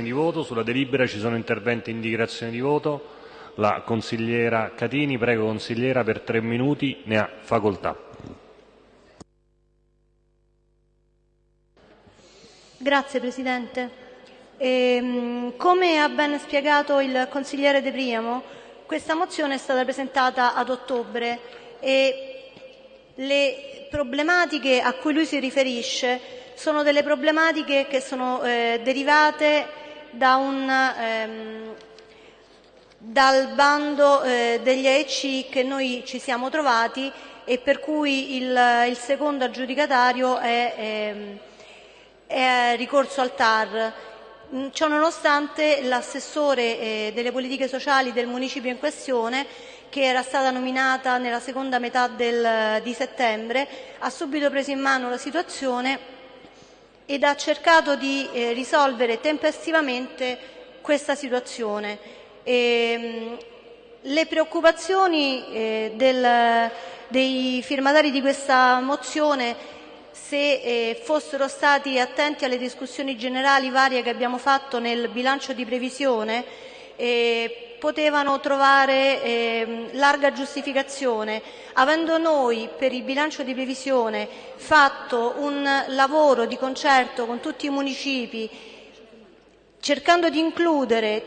di voto. Sulla delibera ci sono interventi in dichiarazione di voto. La consigliera Catini, prego consigliera, per tre minuti ne ha facoltà. Grazie Presidente. Ehm, come ha ben spiegato il consigliere De Priamo, questa mozione è stata presentata ad ottobre e le problematiche a cui lui si riferisce sono delle problematiche che sono eh, derivate dal bando eh, degli AEC che noi ci siamo trovati e per cui il, il secondo aggiudicatario è, ehm, è, ricorso al TAR. Mm, Ciononostante l'assessore eh, delle politiche sociali del municipio in questione che era stata nominata nella seconda metà del, di settembre, ha subito preso in mano la situazione ed ha cercato di eh, risolvere tempestivamente questa situazione. E, ehm, le preoccupazioni eh, del, dei firmatari di questa mozione, se eh, fossero stati attenti alle discussioni generali varie che abbiamo fatto nel bilancio di previsione, eh, potevano trovare eh, larga giustificazione. Avendo noi per il bilancio di previsione fatto un lavoro di concerto con tutti i municipi, cercando di includere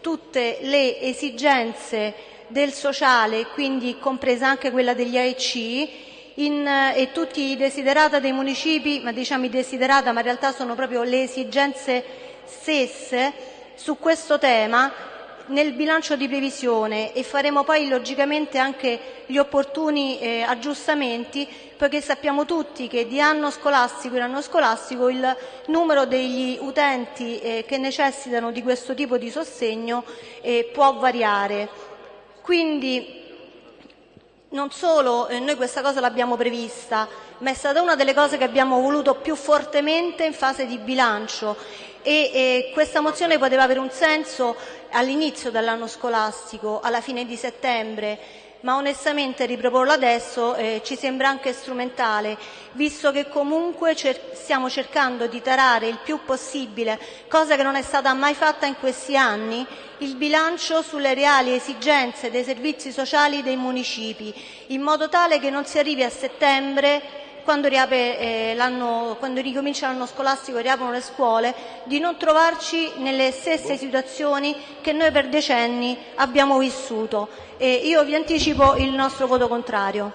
tutte le esigenze del sociale, quindi compresa anche quella degli AEC, in, e tutti i desiderata dei municipi, ma diciamo i desiderata, ma in realtà sono proprio le esigenze stesse su questo tema, nel bilancio di previsione e faremo poi logicamente anche gli opportuni eh, aggiustamenti, poiché sappiamo tutti che di anno scolastico in anno scolastico il numero degli utenti eh, che necessitano di questo tipo di sostegno eh, può variare. Quindi non solo eh, noi questa cosa l'abbiamo prevista, ma è stata una delle cose che abbiamo voluto più fortemente in fase di bilancio. E eh, questa mozione poteva avere un senso all'inizio dell'anno scolastico, alla fine di settembre, ma onestamente riproporlo adesso eh, ci sembra anche strumentale, visto che comunque cer stiamo cercando di tarare il più possibile, cosa che non è stata mai fatta in questi anni, il bilancio sulle reali esigenze dei servizi sociali dei municipi, in modo tale che non si arrivi a settembre quando, eh, quando ricomincia l'anno scolastico e riaprono le scuole, di non trovarci nelle stesse situazioni che noi per decenni abbiamo vissuto. E io vi anticipo il nostro voto contrario.